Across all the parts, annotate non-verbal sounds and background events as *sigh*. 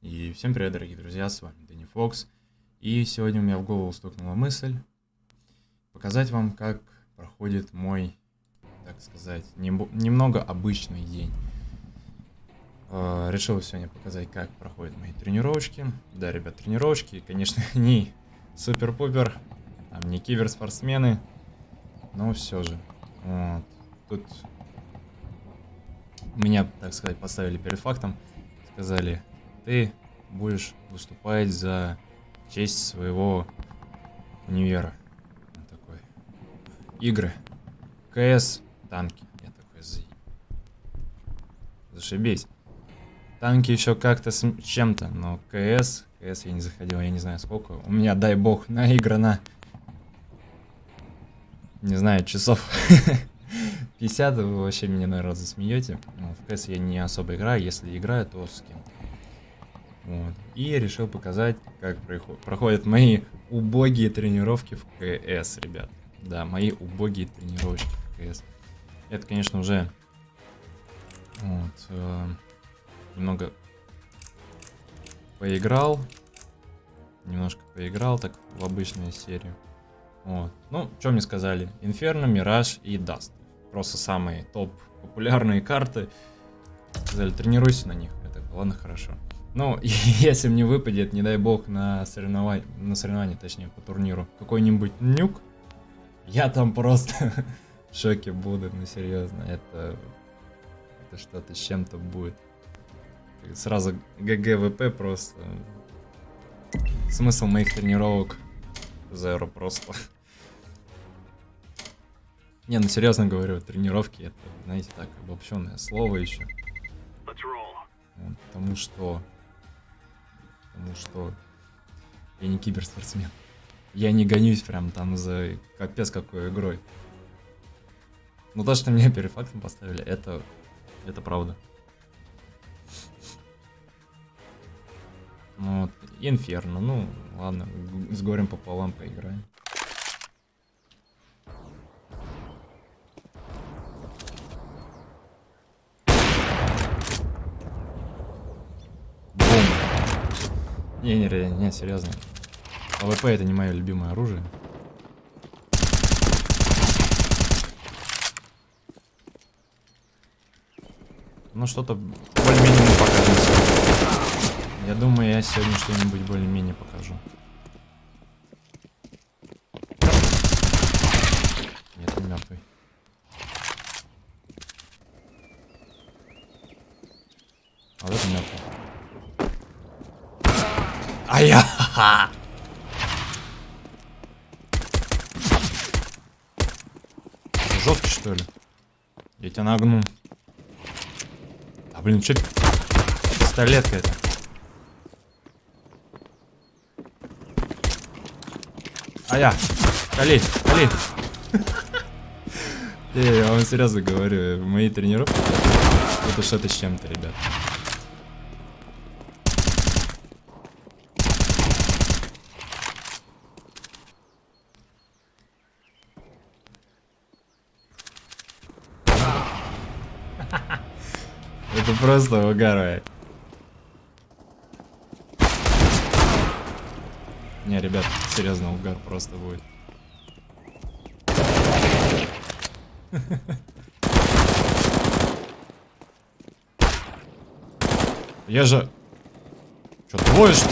И всем привет, дорогие друзья, с вами Дэнни Фокс. И сегодня у меня в голову стукнула мысль показать вам, как проходит мой, так сказать, немного обычный день. Э, решил сегодня показать, как проходят мои тренировочки. Да, ребят, тренировочки, конечно, *laughs* не супер-пупер, там не киберспортсмены, но все же. Вот. Тут меня, так сказать, поставили перед фактом, сказали, ты будешь выступать за честь своего универа. Вот такой. Игры. КС, танки. Я такой, за... зашибись. Танки еще как-то с чем-то, но КС, КС я не заходил, я не знаю сколько. У меня, дай бог, наиграно, не знаю, часов *laughs* 50, вы вообще меня, наверное, засмеете. Ну, в КС я не особо играю, если играю, то с кем-то. Вот. И решил показать, как проходят мои убогие тренировки в КС, ребят. Да, мои убогие тренировки в КС. Это, конечно, уже вот, э, немного поиграл. Немножко поиграл так в обычную серию. Вот. Ну, что мне сказали? Инферно, Мираж и Даст. Просто самые топ популярные *laughs* карты. Сказали, тренируйся на них. Это ладно, хорошо. Ну, *laughs* если мне выпадет, не дай бог, на соревнование, на соревнование, точнее, по турниру, какой-нибудь нюк, я там просто *laughs* в шоке буду, ну серьезно, это, это что-то с чем-то будет. Сразу GGWP просто. Смысл моих тренировок zero просто. *laughs* Не, ну серьезно говорю, тренировки это, знаете, так, обобщенное слово еще. Потому что потому что я не киберспортсмен. Я не гонюсь прям там за капец какой игрой. Но то, что меня перед поставили, это, это правда. Ну вот, Инферно, ну ладно, с горем пополам поиграем. Не, не, не, не, серьезно. AWP это не мое любимое оружие. Ну что-то более-менее мы. Я думаю, я сегодня что-нибудь более-менее покажу. Нет, он мертвый. А вот это мертвый. А я... Жесткий, что ли? Я тебя нагну. А, блин, что Пистолетка это. А я. Кали, кали. *laughs* Я вам серьезно говорю, мои тренировки это что-то с чем-то, ребят. Просто угар, Не, ребят, серьезно, угар просто будет. Я же... Что, двое, что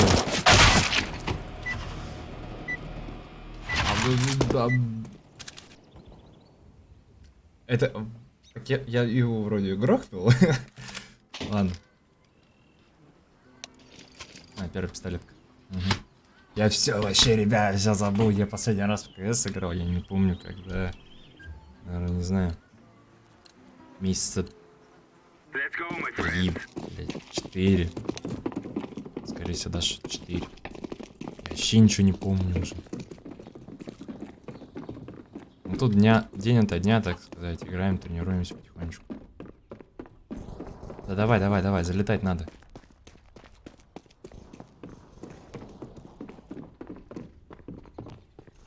Это... Я, я его вроде грохнул. *laughs* Ладно. А, первый пистолетка. Угу. Я все вообще, ребят, все забыл. Я последний раз в КС играл, я не помню, когда. Наверное, не знаю. Месяца три, блядь, четыре. Скорее всего, даже четыре. Я вообще ничего не помню уже. Ну тут дня, день ото дня, так сказать, играем, тренируемся потихонечку. Да давай, давай, давай, залетать надо.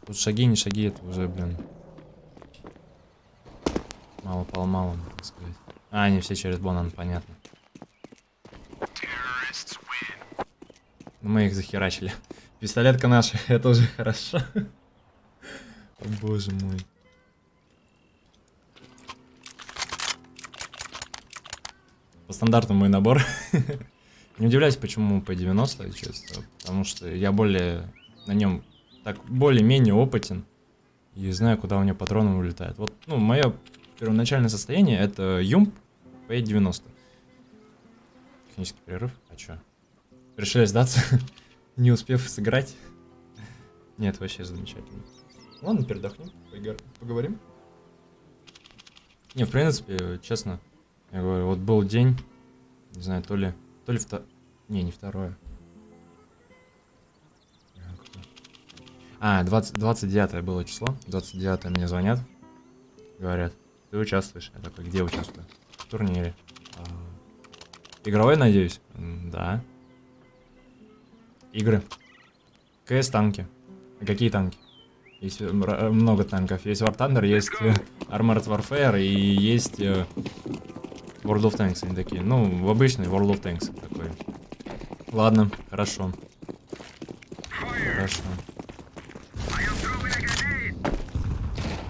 Тут шаги, не шаги, это уже, блин. Мало пол мало, так сказать. А, они все через Бонан, понятно. Но мы их захерачили. *laughs* Пистолетка наша, *laughs* это уже хорошо. О, боже мой. По стандарту мой набор. *laughs* Не удивляюсь, почему по 90, честно. Потому что я более на нем так более-менее опытен. И знаю, куда у него патроны улетают. Вот, ну, мое первоначальное состояние это Юмп P90. Технический перерыв. А чё? Решили сдаться, *laughs* не успев сыграть. Нет, вообще замечательно. Ладно, передохнем, поговорим. Не, в принципе, честно, я говорю, вот был день, не знаю, то ли, то ли второе, не, не второе. А, 20, 29 было число, 29 мне звонят, говорят, ты участвуешь. Я такой, где участвую? В турнире. А, игровой, надеюсь? Да. Игры. КС танки. А какие танки? Есть э, много танков. Есть War Thunder, есть э, Armored Warfare и есть э, World of Tanks. Они такие. Ну, в обычный World of Tanks такой. Ладно, хорошо. Хорошо.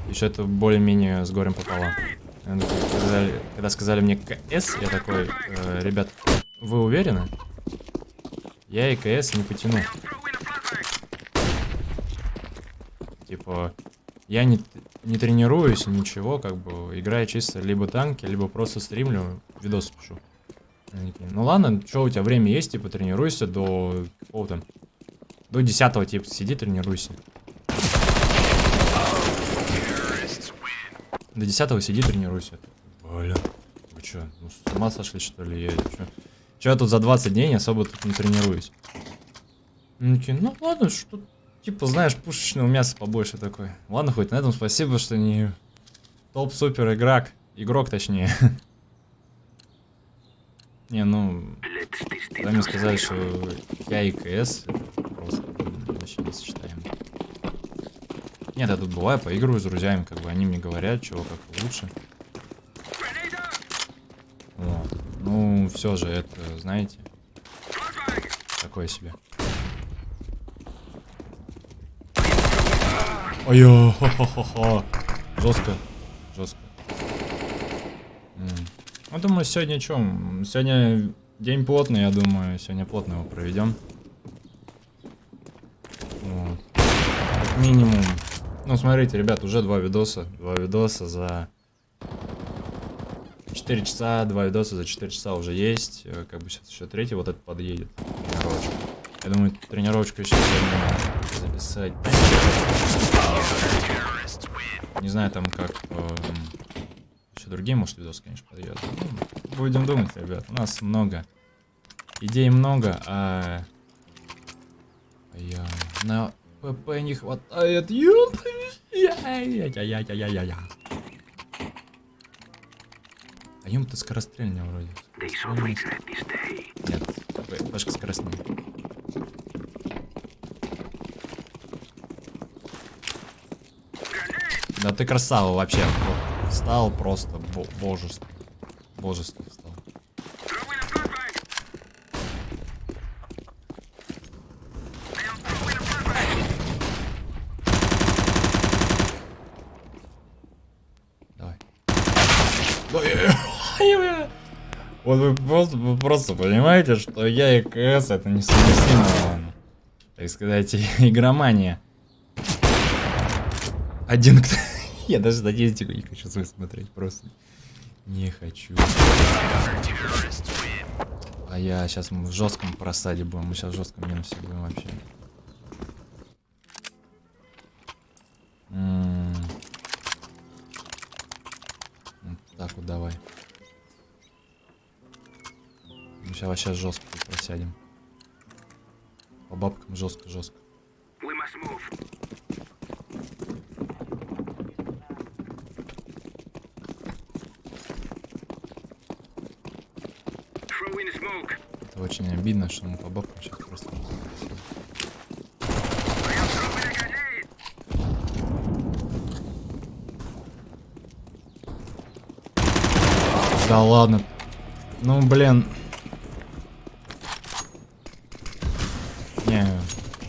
Еще это более-менее с горем пополам. Когда, когда сказали мне КС, я такой, э, ребят, вы уверены? Я и КС не потяну. Типа, я не, не тренируюсь, ничего, как бы, играю чисто либо танки, либо просто стримлю, видос пишу. Ну ладно, что у тебя время есть, типа, тренируйся до какого-то... До 10 типа, сиди, тренируйся. До 10 сиди, тренируйся. Бля, вы чё, ну с ума сошли, что ли? Я, чё? чё я тут за 20 дней особо тут не тренируюсь? Такие, ну ладно, что... Типа, знаешь, пушечного мяса побольше такой. Ладно, хоть на этом спасибо, что не топ-супер игрок. Игрок, точнее. *laughs* Не, ну... Когда мне сказали, что я и КС, просто вообще не сочетаем. Нет, я тут бываю, поигрываю с друзьями, как бы они мне говорят, чего как лучше. Вот. Ну, все же это, знаете, такое себе. Ой, хо хо хо хо Жестко. Жестко. Ну, думаю, сегодня что? Сегодня день плотный, я думаю. Сегодня плотно его проведем. Вот. Минимум. Ну, смотрите, ребят, уже два видоса. Два видоса за 4 часа, два видоса за 4 часа уже есть. Как бы сейчас еще третий, вот этот подъедет. Тренировочка. Я думаю, тренировочку еще сегодня записать. Не знаю там как... Э, еще другие, может, видосы, конечно, подъедут. Ну, будем думать, ребят. У нас много. Идей много, а... Я... На ПП не хватает. Я-я-я-я-я-я-я. А юм-то скорострельнее вроде. Нет, пашка скоростнее. Ты красава вообще. Стал просто бо божество. Божество стал. Давай. Вот вы просто, вы просто понимаете, что я и КС это несовместимо, так сказать, *laughs* игромания. Один кто... Я даже статистику не хочу смотреть, просто не хочу. А я сейчас мы в жестком просаде будем, мы сейчас в жестком минусе будем вообще. Вот так вот давай. Мы сейчас вообще жестко просядем. По бабкам жестко-жестко. Это очень обидно, что мы по бабкам сейчас просто... Да ладно. Ну, блин. Не,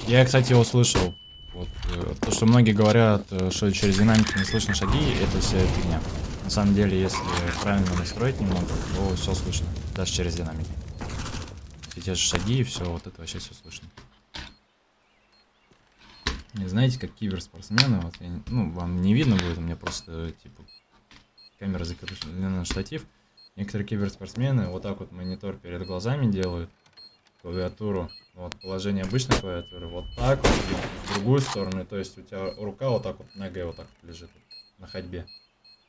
я, кстати, его слышал. Вот, э, то, что многие говорят, э, что через динамики не слышно шаги, это вся фигня. На самом деле, если правильно настроить немного, то все слышно, даже через динамики. И те же шаги и все, вот это вообще все слышно. Не знаете, как киберспортсмены, вот, я, ну, вам не видно будет, у меня просто, типа, камера закреплена на штатив. Некоторые киберспортсмены вот так вот монитор перед глазами делают, клавиатуру, вот положение обычной клавиатуры, вот так вот, в другую сторону, то есть у тебя рука вот так вот, нога вот так вот лежит на ходьбе.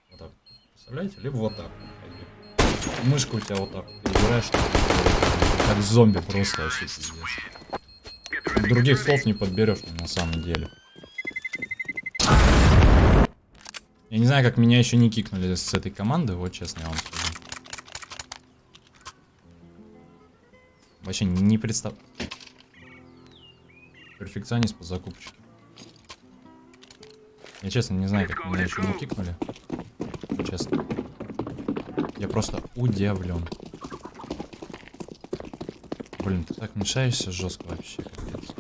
Вот так, представляете? Либо вот так на ходьбе. Мышка у тебя вот так играешь, как зомби просто вообще пиздец. Других слов не подберешь на самом деле. Я не знаю, как меня еще не кикнули с этой команды, вот честно я вам скажу. Вообще не представ... Перфекционист по закупочке. Я честно не знаю, как меня еще не кикнули. Честно. Я просто удивлен. Блин, ты так мешаешься жестко вообще, капец.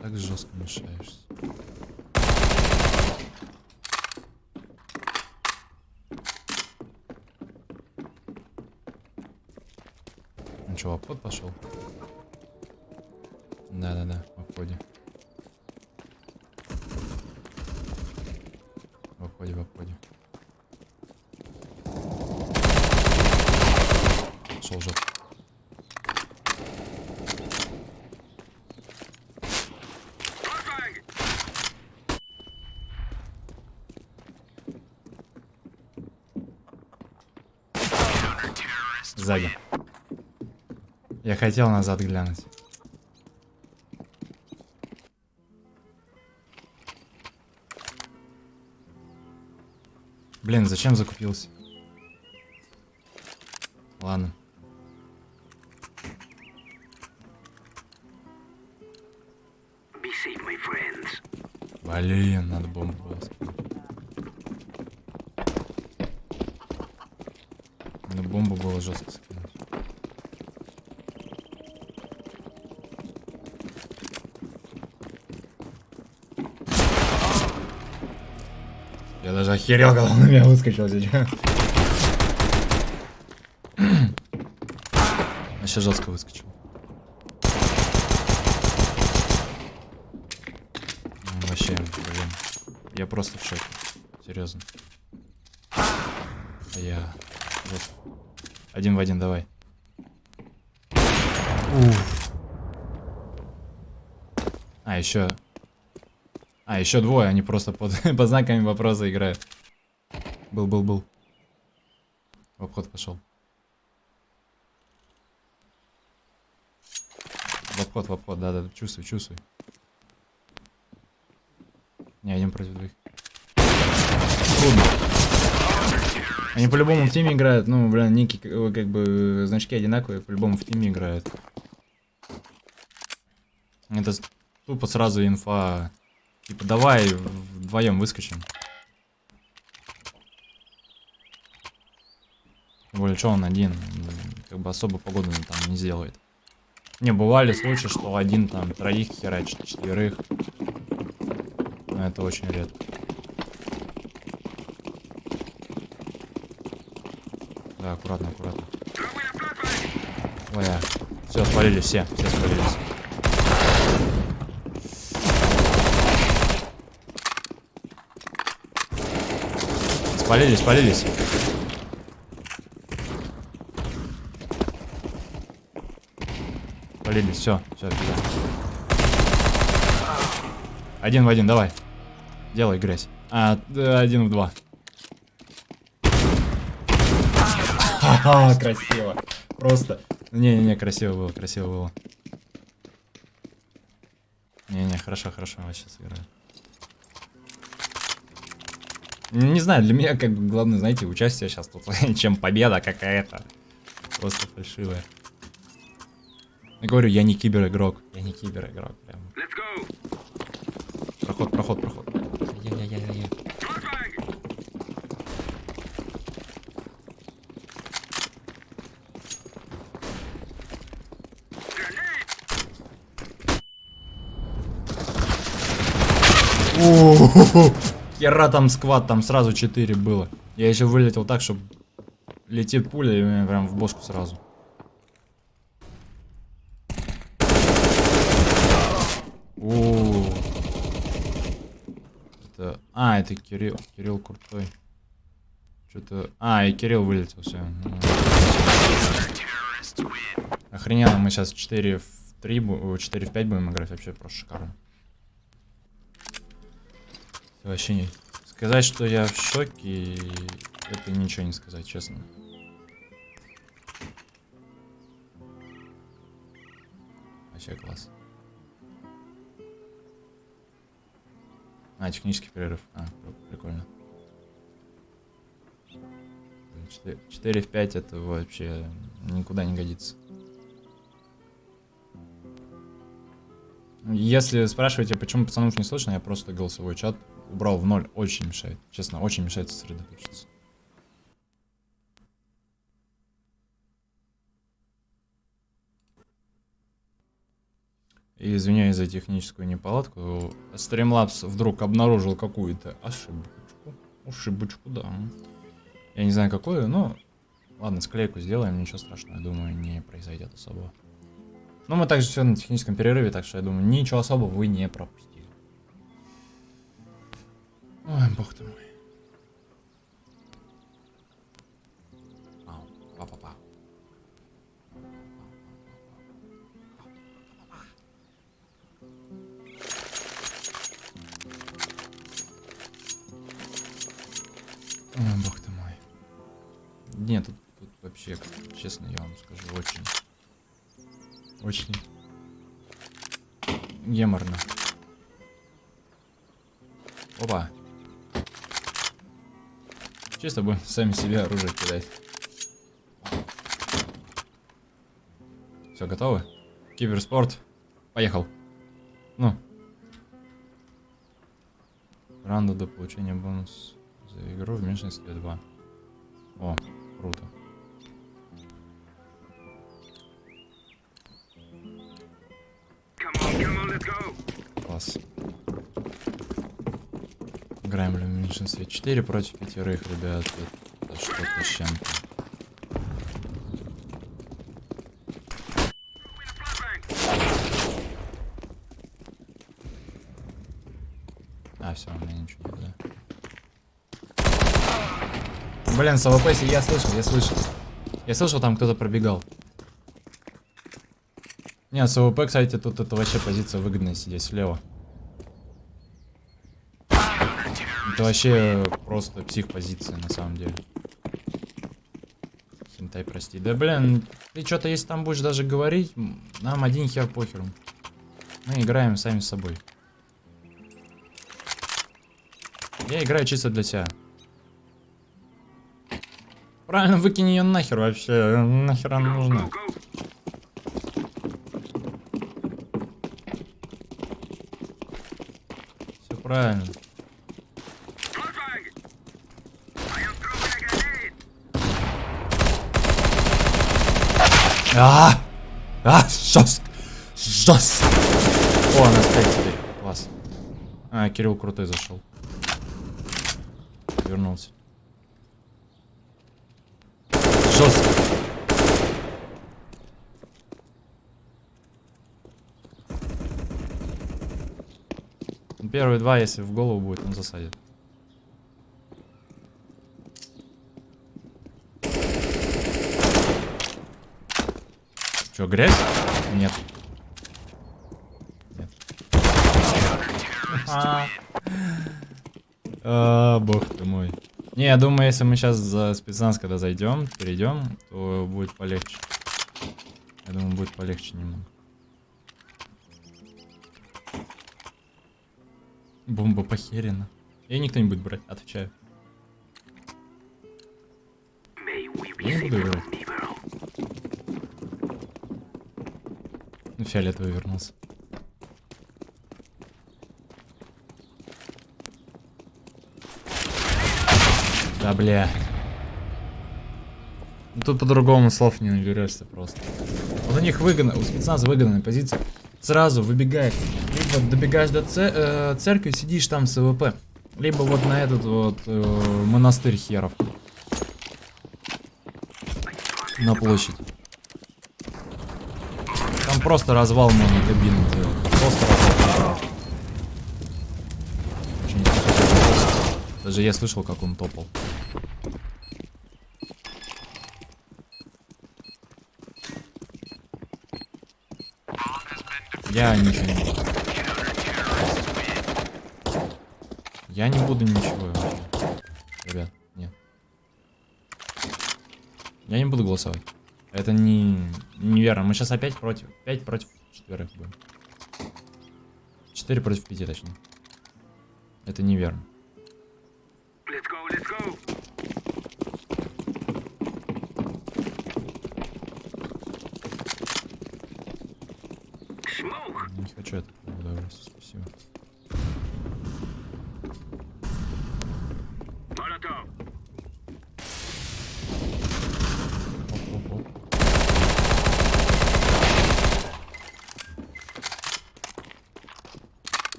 Так жестко мешаешься. Ну что, обход пошел? Да-да-да, в обходе. В обходе, в обходе. Шел жопу. Сзади. Я хотел назад глянуть. Блин, зачем закупился? Ладно. Блин, надо бомбу было. Надо бомбу было жестко даже охерел, когда он на меня выскочил сейчас. Вообще жестко выскочил. Ну, Вообще, блин. Я просто в шоке. Серьезно. А Я... жестко. Один в один, давай. Уф. А, еще... А, еще двое, они просто под, *laughs* под знаками вопроса играют. Был, был, был. В обход пошел. В обход, в обход, да, да, чувствуй, чувствуй. Не, один против двоих. Трудно. Они по-любому в тиме играют, ну, блин, ники, как бы, значки одинаковые, по-любому в тиме играют. Это тупо сразу инфа. Типа, давай вдвоем выскочим. Более, что он один, как бы особо погоду там не сделает. Не, бывали случаи, что один там троих херачит, четверых. Но это очень редко. Да, аккуратно, аккуратно. Ой. Все, спалили все, все спалились. Спалились, спалились. Спалились, все, все, все. Один в один, давай. Делай грязь. А, один в два. Ха-ха, красиво. Просто. Не-не-не, красиво было, красиво было. Не-не, хорошо, хорошо, я сейчас играю. Ну, не знаю, для меня как бы главное, знаете, участие сейчас тут, *laughs* чем победа какая-то. Просто фальшивая. Я говорю, я не кибер-игрок. Я не кибер-игрок. Прям. Проход, проход, проход. Я, я, я, я, я. О, Хера там сквад, там сразу 4 было. Я еще вылетел так, чтобы летит пуля и мне прям в бошку сразу. О, это... А, это Кирилл. Кирилл крутой. Что-то... А, и Кирилл вылетел, все. Охрененно, мы сейчас 4 в 3, бу- 4 в 5 будем играть, вообще просто шикарно. Вообще не... Сказать, что я в шоке, это ничего не сказать, честно. Вообще класс. А, технический перерыв. А, пр- прикольно. 4, 4 в 5 это вообще никуда не годится. Если спрашиваете, почему пацанов не слышно, я просто голосовой чат убрал в ноль. Очень мешает. Честно, очень мешает сосредоточиться. И извиняюсь за техническую неполадку. Streamlabs вдруг обнаружил какую-то ошибочку. Ошибочку, да. Я не знаю какую, но... Ладно, склейку сделаем, ничего страшного, я думаю, не произойдет особо. Ну, мы также все на техническом перерыве, так что я думаю, ничего особого вы не пропустили. Ой, бог ты мой. Ау, па-па-па. Ой, бог ты мой. Нет, тут, тут вообще, честно, я вам скажу, очень... Очень... Геморно. Опа. Чисто будем сами себе оружие кидать. Все, готовы? Киберспорт. Поехал. Ну. Раунда до получения бонус за игру в меньшинстве 2. О, круто. Класс. Играем в меньшинстве 4 против пятерых, ребят. Это что-то с чем-то. А, все, у меня ничего нет, да? Блин, с AWP, я слышал, я слышал. Я слышал, там кто-то пробегал. Не, с AWP, кстати, тут это вообще позиция выгодная сидеть слева. Это вообще просто псих позиция на самом деле. Хентай, прости. Да блин, ты что-то если там будешь даже говорить, нам один хер похеру. Мы играем сами с собой. Я играю чисто для себя. Правильно, выкинь ее нахер вообще. Нахер она нужна. Все правильно. А! А, жестко! Жестко! О, она стоит теперь. Класс. А, Кирилл крутой зашел. Вернулся. Жестко. Первые два, если в голову будет, он засадит. Че, грязь? Нет. Нет. А. А, бог ты мой. Не, я думаю, если мы сейчас за спецназ, когда зайдем, перейдем, то будет полегче. Я думаю, будет полегче немного. Бомба похерена. И никто не будет брать, отвечаю. Я не буду играть. Фиолетовый вернулся. Да, бля. Ну, тут по-другому слов не наберешься просто. Вот у них выгодно, у спецназа выгодная позиция. Сразу выбегает Либо добегаешь до це- э, церкви, сидишь там с ВП. Либо вот на этот вот э, монастырь херов. На площадь. Просто развал можно кабину делать. Просто развал. Даже я слышал, как он топал. Я ничего не. Я не буду ничего. Ребят, нет. Я не буду голосовать. Это не неверно. Мы сейчас опять против. 5 против четверых будем. 4 против 5, точнее. Это неверно. Let's go, let's go. Не хочу это. Спасибо.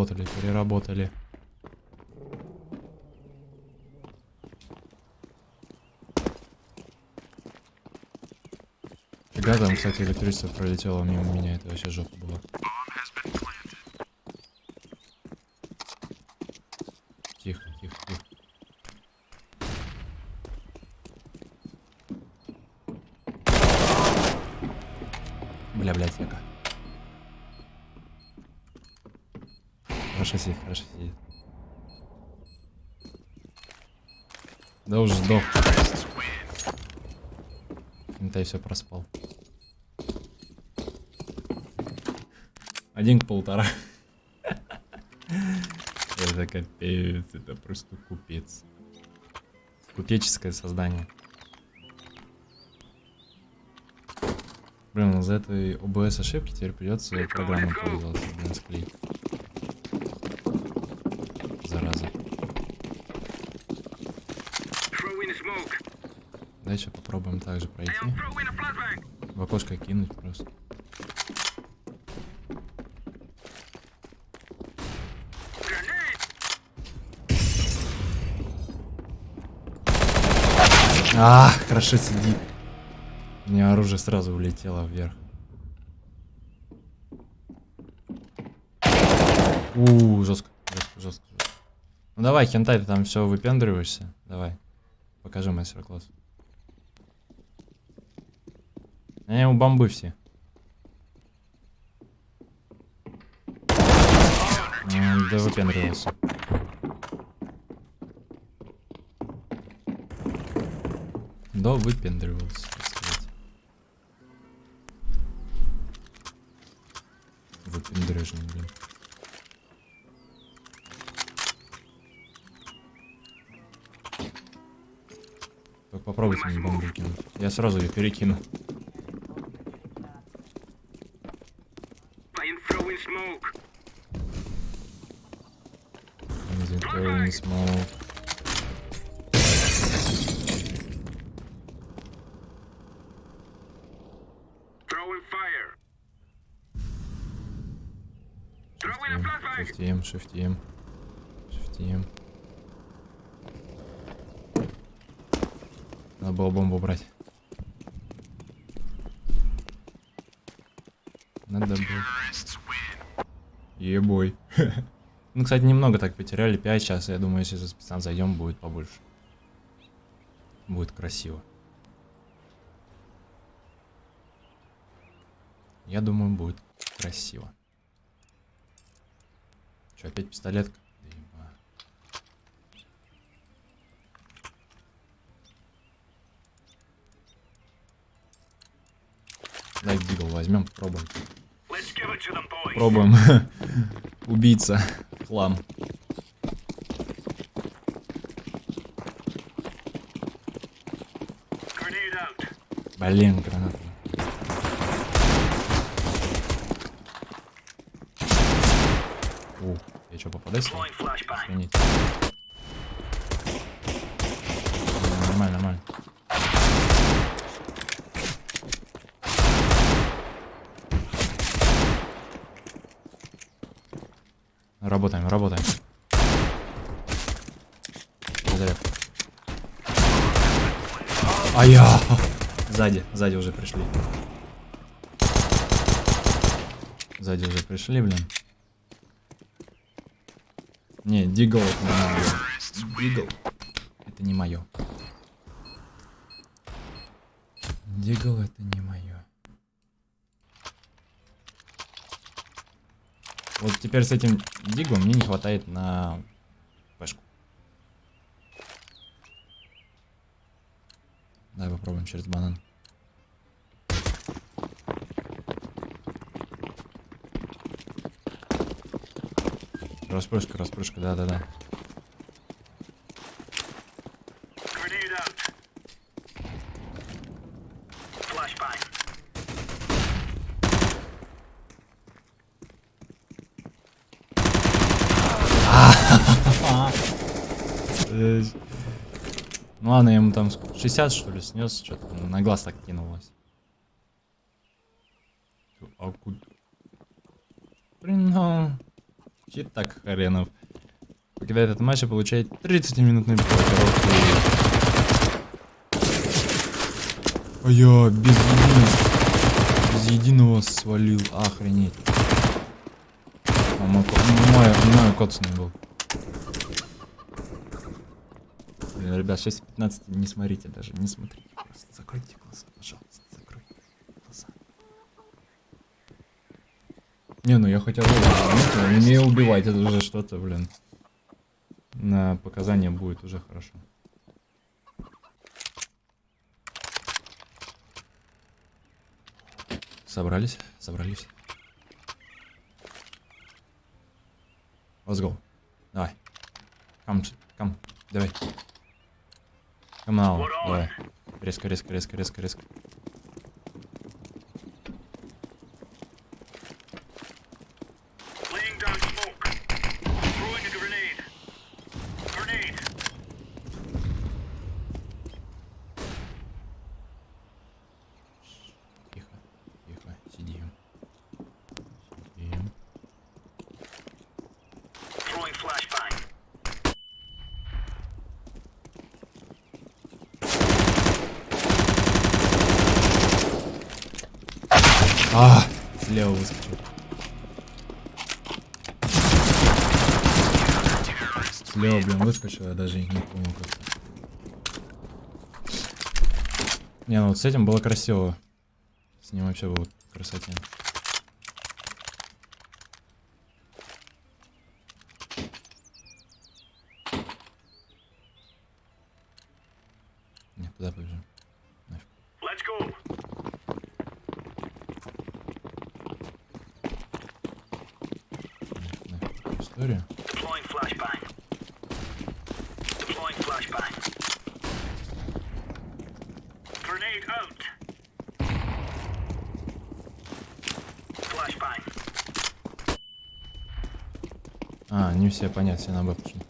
Переработали, переработали. Фига там, кстати, электричество пролетело мимо меня, это вообще жопа была. Тихо, тихо, тихо. Бля, блядь, яка. Хорошо сидит, хорошо сидит. Сдох. Ментай все проспал. Один к полтора. *laughs* Это капец, это просто купец. Купеческое создание. Блин, из-за этой ОБС ошибки теперь придется программой пользоваться, блин, склеить. Зараза. Throw in a smoke. Дальше попробуем также пройти. В окошко кинуть просто. А, хорошо сидит. У меня оружие сразу улетело вверх. У, жестко, жестко, жестко, жестко. Ну давай, хентай, ты там все выпендриваешься. Давай. Покажи мастер-класс. Они у бомбы все. М, Да выпендривался. Да выпендривался, так сказать. Блин. Только попробуйте мне бомбу кинуть. Я сразу ее перекину. Throwing smoke. Шифтим, шифтим. Шифтим. Надо было бомбу брать. Надо было. Ебой. Ну, кстати, немного так потеряли. 5 сейчас. Я думаю, если за спецназ зайдем, будет побольше. Будет красиво. Я думаю, будет красиво. Че, опять пистолетка? Дай бигл возьмем, попробуем. Пробуем. *laughs* Убийца. Хлам. Блин, граната. У, я что, попадаюсь? Deploying flashbang. Охренеть. Нормально, нормально. Работаем, работаем. А я! Сзади, сзади уже пришли. Сзади уже пришли, блин. Не, дигл это не мое. Дигл. Это не мое. Дигл это не мое. Вот теперь с этим диглом мне не хватает на пешку. Давай попробуем через банан. Распрыжка, распрыжка, да-да-да. Ну я ему там сколько, 60 что ли снес, что-то на глаз так кинулось. А куда? Ну... Так хренов. Покидает этот матч и получает 30-минутный блокировку. А я без единого, без единого свалил, охренеть. А, мой, ко- мой, мой коцаный был. Блин, ребят, 6.15 не смотрите даже, не смотрите. Просто закройте глаза, пожалуйста, закройте глаза. Не, ну я хотя бы ну, умею убивать, это уже что-то, блин. На показания будет уже хорошо. Собрались, собрались. Let's go. Давай. Come, come, давай. Come now, давай. Резко, резко, резко, резко, резко. Laying down smoke. Throwing a grenade. Grenade. Тихо, тихо, сидим. Сидим. Throwing flashbang. А, слева выскочил. Слева, блин, выскочил, я даже не помню как. Не, ну вот с этим было красиво. С ним вообще было красоте. Не, туда побежим. Нафиг. Нафиг, нафиг не все понятно, все на Б пошли.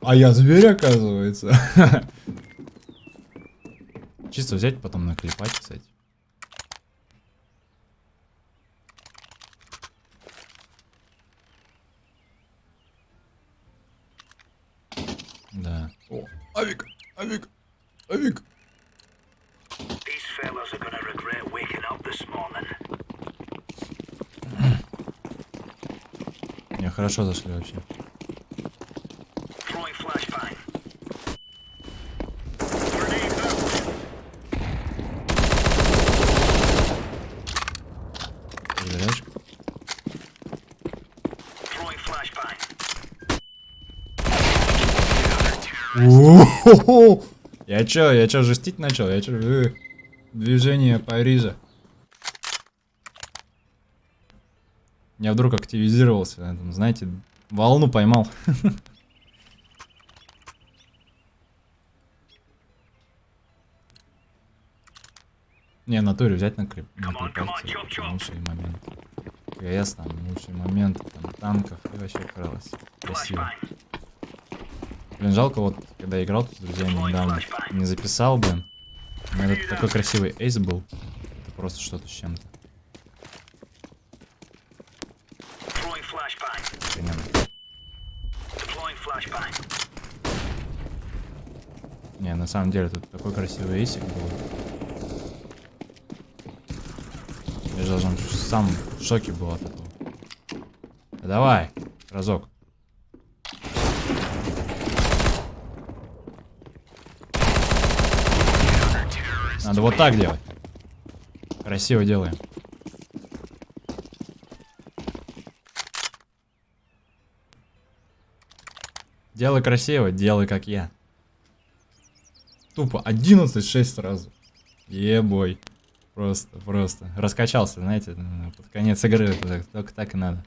А я зверь, оказывается. *laughs* Чисто взять, потом наклепать, кстати. Хорошо зашли вообще. Я чё, я чё, жестить начал? Я чё, э, движение Парижа. Я вдруг активизировался, на этом, знаете, волну поймал. *laughs* Не, взять на креп. Come on, come on, chop, chop. Лучший момент. КС там, лучший момент, там, танков, и вообще крылось. Красиво. Блин, жалко, вот, когда играл тут с друзьями недавно, не записал, блин. Тут такой красивый эйс был. Это просто что-то с чем-то. Не, на самом деле тут такой красивый эйсик был. Я же даже сам в шоке был от этого. Да давай, разок. Надо вот так делать. Красиво делаем. Делай красиво, делай как я. Тупо 11-6 сразу. Ебой. Просто, просто. Раскачался, знаете, ну, под конец игры. Только так и надо.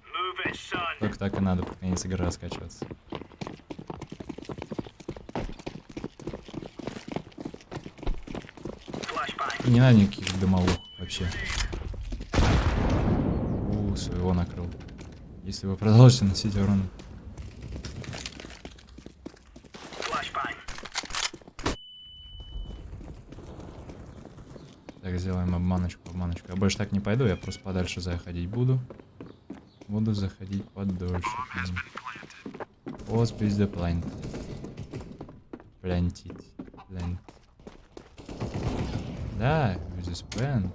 Только так и надо под конец игры раскачиваться. Не надо никаких дымовух вообще. У, своего накрыл. Если вы продолжите носить урон. Так, сделаем обманочку, обманочку. Я больше так не пойду, я просто подальше заходить буду. Буду заходить подольше. Пост без плант. Плантить. Плант. Да, без plant.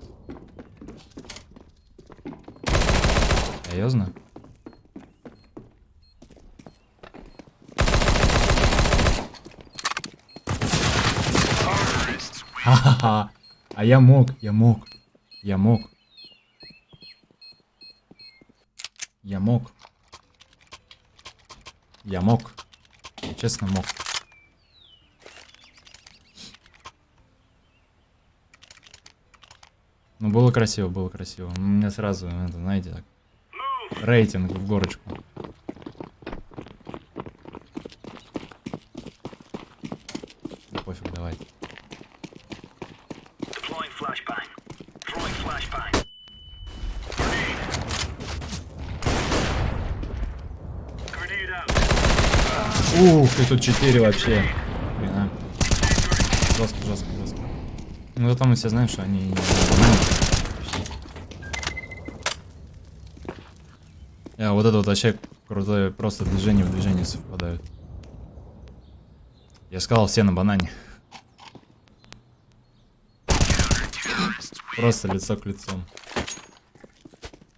Серьезно? Ха-ха-ха. А я мог, я мог. Я мог. Я мог. Я мог. Я честно мог. Ну, было красиво, было красиво. У меня сразу, это, знаете, так, рейтинг в горочку. И тут 4 вообще. Хрена. Жестко, жестко, жестко. Ну зато мы все знаем, что они не А, вот это вот вообще крутое, просто движение в движение совпадают. Я сказал, все на банане. Просто лицо к лицу.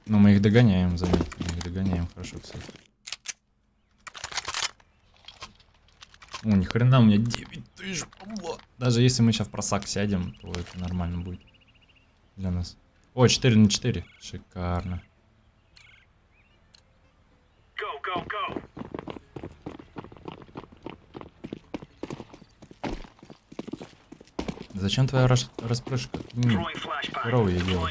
Но мы их догоняем, заметьте. Мы их догоняем хорошо, кстати. О, ни хрена, у меня 9 тысяч бабла. Даже если мы сейчас в просак сядем, то это нормально будет для нас. О, 4 на 4. Шикарно. Go, go, go. Зачем твоя рас- распрыжка? Flashbang. Здорово я делаю.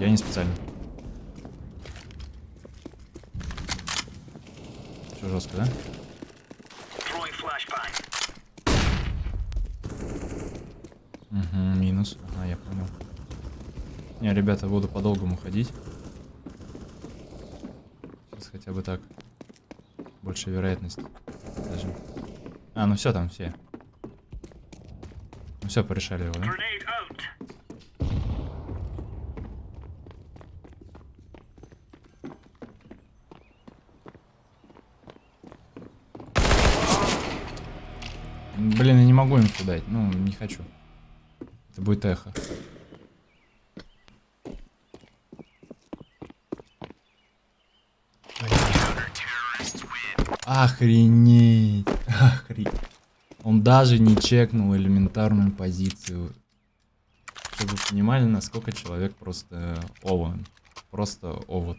Я не специально. Жестко, да? Угу, минус. Ага, я понял. Не, ребята, буду по-долгому ходить. Сейчас хотя бы так. Больше вероятность. Даже. А, ну все, там все. Ну все, порешали его, да? Grenade out. Блин, я дать. Ну, не хочу. Это будет эхо. Охренеть. Охренеть. Он даже не чекнул элементарную позицию. Чтобы вы понимали, насколько человек просто ован. Просто овод.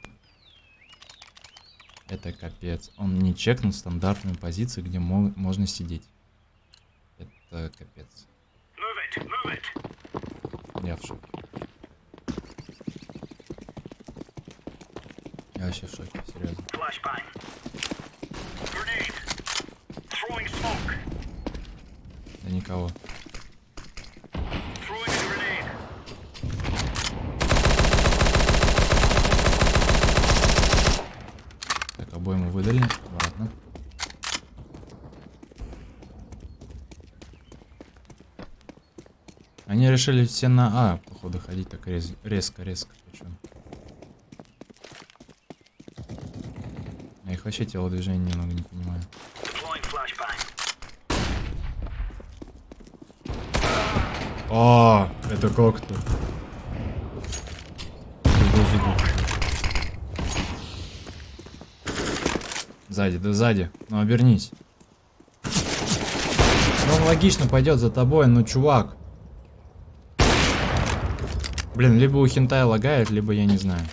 Это капец. Он не чекнул стандартную позицию, где мо- можно сидеть. Это капец. Move it, move it. Я в шоке. Я вообще в шоке, серьезно. Да никого. Они решили все на А, походу, ходить так рез- резко, резко. причем. Я их вообще телодвижение немного не понимаю. А, это как-то. Сзади, да сзади. Ну обернись. Ну он логично пойдет за тобой, ну чувак. Блин, либо у хентая лагает, либо я не знаю.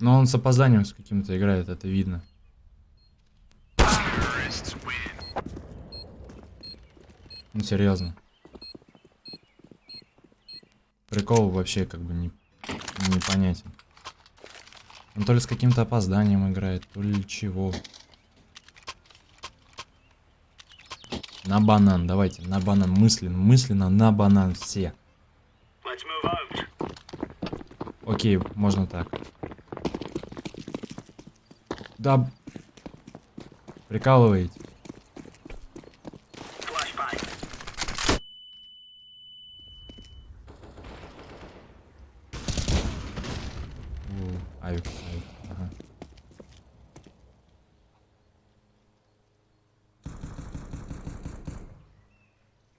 Но он с опозданием с каким-то играет, это видно. Ну серьезно. Прикол вообще как бы не, непонятен. Он то ли с каким-то опозданием играет, то ли чего. На банан, давайте, на банан, мысленно, мысленно, на банан все. Окей, можно так. Да. Прикалываете. Flashbang. У, Авик, авик, ага.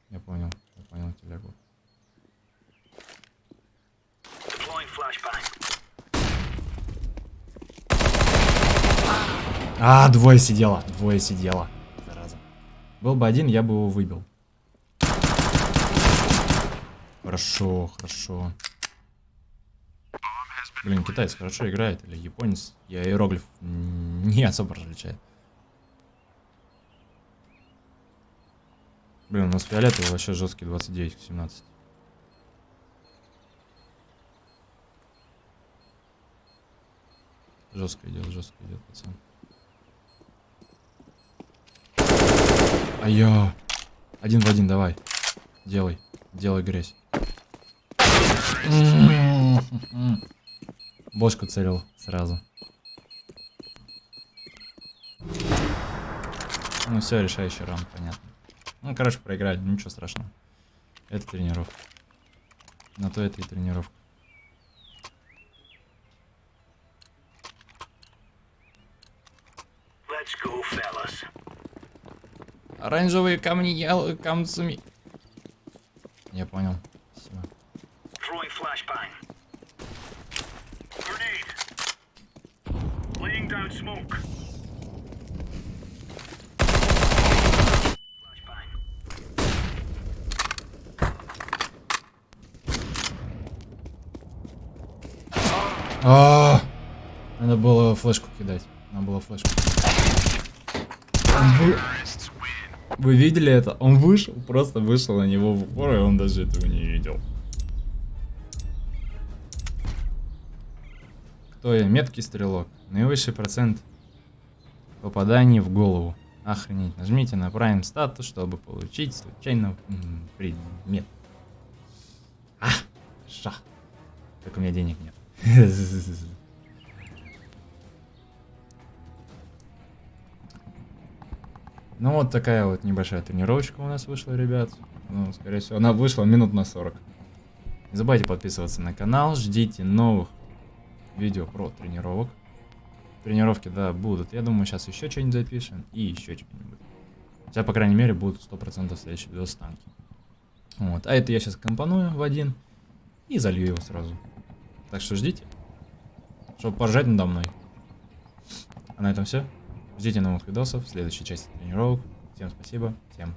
Я понял, я понял телегу. Deploying flashbang. А, двое сидело, двое сидело. Зараза. Был бы один, я бы его выбил. Хорошо, хорошо. Блин, китаец хорошо играет, или японец. Я иероглиф не особо различаю. Блин, у нас фиолетовый вообще жесткий 29 к 17. Жестко идет, жестко идет, пацан. А я. Один в один, давай. Делай. Делай грязь. Бошку целил сразу. Ну все, решающий раунд, понятно. Ну, короче, проиграли, ничего страшного. Это тренировка. На то это и тренировка. Let's go, fellas. Оранжевые камни ял- камцами. Я понял. Спасибо. Smoke. Flashbang. А, Надо было флешку кидать. Надо было флешку. Вы- видели это? Он вышел, просто вышел на него в упор, и он даже этого не видел. Кто я? Меткий стрелок. Наивысший процент попаданий в голову. Охренеть. Нажмите на Prime статус, чтобы получить случайно предмет. А, ша. Только у меня денег нет. *laughs* Ну вот такая вот небольшая тренировочка у нас вышла, ребят. Ну, скорее всего, она вышла минут на 40. Не забывайте подписываться на канал, ждите новых видео про тренировок. Тренировки, да, будут. Я думаю, сейчас еще что-нибудь запишем и еще что-нибудь. Хотя, по крайней мере, будут 100% следующий видео с танки. Вот. А это я сейчас компоную в один и залью его сразу. Так что ждите, чтобы поржать надо мной. А на этом все. Ждите новых видосов следующей части тренировок. Всем спасибо, всем